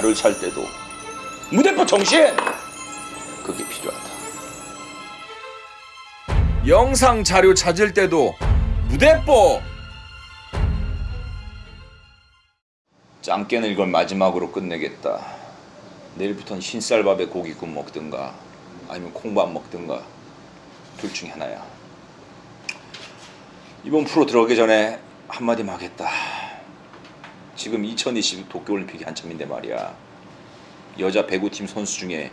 자료를 찾을 때도 무대포 정신 그게 필요하다. 영상 자료 찾을 때도 무대포 짱깨는 이걸 마지막으로 끝내겠다. 내일부터는 흰쌀밥에 고기국 먹든가 아니면 콩밥 먹든가 둘 중에 하나야. 이번 프로 들어가기 전에 한마디만 하겠다. 지금 2022 도쿄올림픽이 한참인데 말이야. 여자 배구팀 선수 중에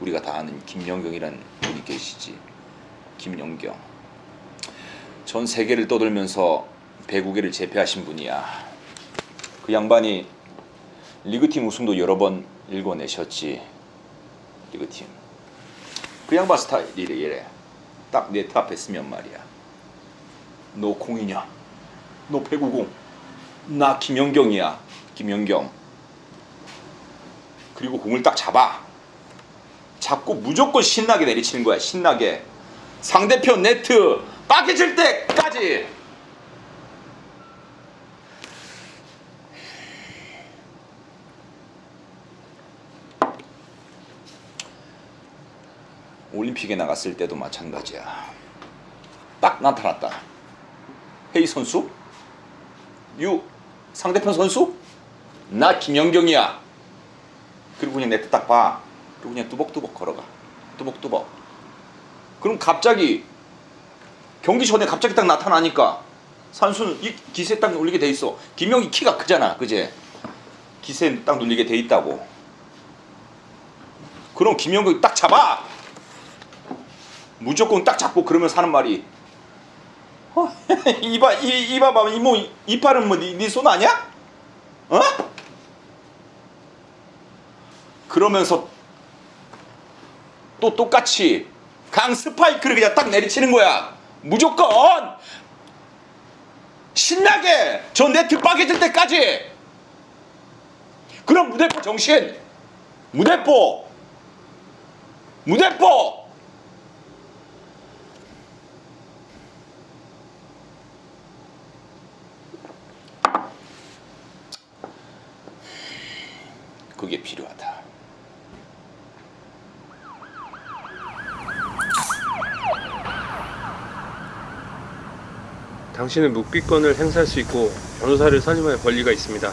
우리가 다 아는 김연경이라는 분이 계시지. 김연경. 전 세계를 떠돌면서 배구계를 제패하신 분이야. 그 양반이 리그팀 우승도 여러 번 일궈내셨지. 리그팀. 그 양반 스타일이 이래. 딱 네트 앞에 쓰면 말이야. 너 공이냐? 너 배구공? 나 김연경이야. 김연경. 그리고 공을 딱 잡아. 잡고 무조건 신나게 내리치는 거야. 신나게. 상대편 네트 빠개질 때까지. 올림픽에 나갔을 때도 마찬가지야. 딱 나타났다. 헤이 선수? 유 상대편 선수? 나 김연경이야. 그리고 그냥 네트 딱 봐. 그리고 그냥 뚜벅뚜벅 걸어가. 뚜벅뚜벅. 그럼 갑자기 경기 전에 갑자기 딱 나타나니까 선수는 이 기세 딱 눌리게 돼 있어. 김영이 키가 크잖아, 그제? 기세 딱 눌리게 돼 있다고. 그럼 김영이 딱 잡아. 무조건 딱 잡고 그러면 사는 말이 어? 이봐 이 이봐 봐 이모 이빨은 뭐네손 아니야? 어? 그러면서 또 똑같이 강 스파이크를 그냥 딱 내리치는 거야. 무조건 신나게 저 네트 빠개질 때까지. 그럼 무대포 정신, 무대포, 무대포. 그게 필요하다. 당신은 묵비권을 행사할 수 있고 변호사를 선임할 권리가 있습니다.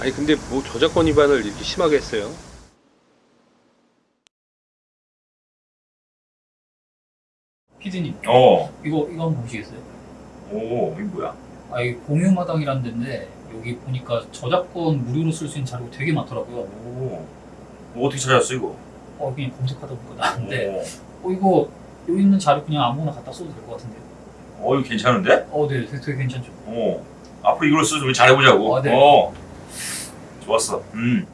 아니 근데 뭐 저작권 위반을 이렇게 심하게 했어요? 피디님 어, 이거 이거 한번 보시겠어요? 오, 이게 뭐야? 아 이게 공유마당이라는 데인데 여기 보니까 저작권 무료로 쓸 수 있는 자료가 되게 많더라고요. 오, 뭐 어떻게 찾았어 이거? 어 그냥 검색하다 보니까 나왔는데 오, 어 이거 여기 있는 자료 그냥 아무거나 갖다 써도 될 것 같은데요? 어, 이거 괜찮은데? 어 네, 되게, 되게 괜찮죠. 오, 앞으로 이걸 써서 우리 잘해보자고. 아, 네. 어, 좋았어. 음,